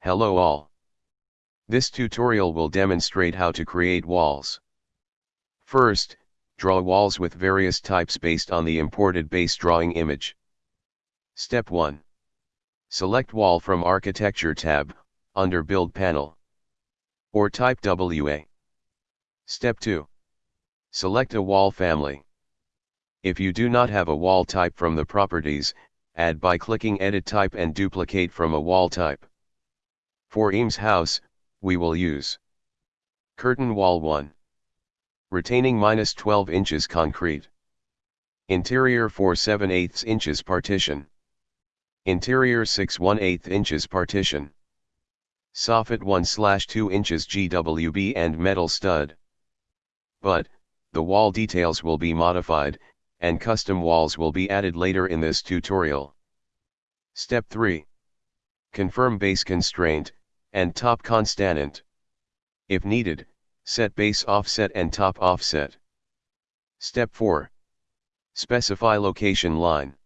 Hello all. This tutorial will demonstrate how to create walls. First, draw walls with various types based on the imported base drawing image. Step 1. Select Wall from Architecture tab, under Build panel. Or type WA. Step 2. Select a wall family. If you do not have a wall type from the properties, add by clicking Edit Type and duplicate from a wall type. For Eames House, we will use Curtain Wall 1. Retaining minus 12 inches concrete. Interior 4 7 8 inches partition. Interior 6 1 8 inches partition. Soffit 1 slash 2 inches GWB and metal stud. But, the wall details will be modified, and custom walls will be added later in this tutorial. Step 3. Confirm base constraint, and top constraint. If needed, set base offset and top offset. Step 4. Specify location line.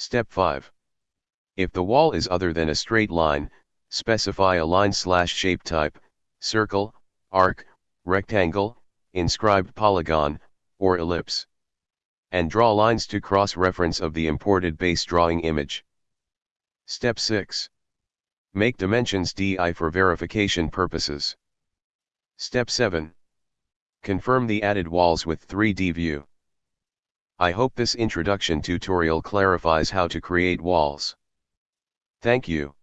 Step 5. If the wall is other than a straight line, specify a line slash shape type, circle, arc, rectangle, inscribed polygon, or ellipse. And draw lines to cross-reference of the imported base drawing image. Step 6. Make dimensions DI for verification purposes. Step 7. Confirm the added walls with 3D view. I hope this introduction tutorial clarifies how to create walls. Thank you.